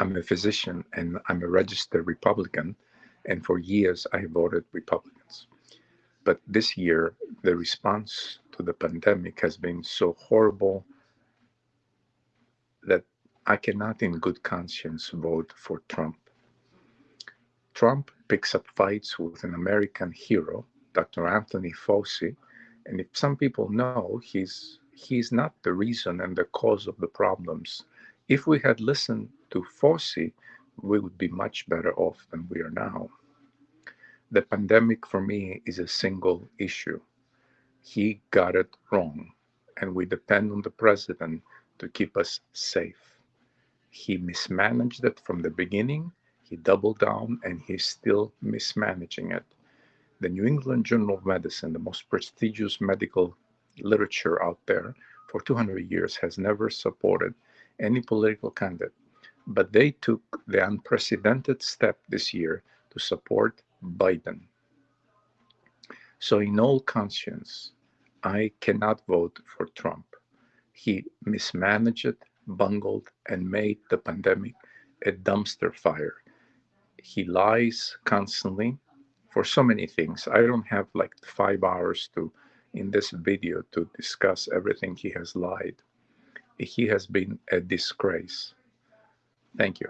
I'm a physician and I'm a registered Republican, and for years I voted Republicans. But this year, the response to the pandemic has been so horrible that I cannot, in good conscience, vote for Trump. Trump picks up fights with an American hero, Dr. Anthony Fauci, and if some people know, he's he's not the reason and the cause of the problems. If we had listened to Fauci, we would be much better off than we are now. The pandemic for me is a single issue. He got it wrong, and we depend on the president to keep us safe. He mismanaged it from the beginning, he doubled down, and he's still mismanaging it. The New England Journal of Medicine, the most prestigious medical literature out there for 200 years, has never supported any political candidate. But they took the unprecedented step this year to support Biden. So, in all conscience, I cannot vote for Trump. He mismanaged, bungled, and made the pandemic a dumpster fire. He lies constantly for so many things. I don't have like five hours to in this video to discuss everything he has lied. He has been a disgrace. Thank you.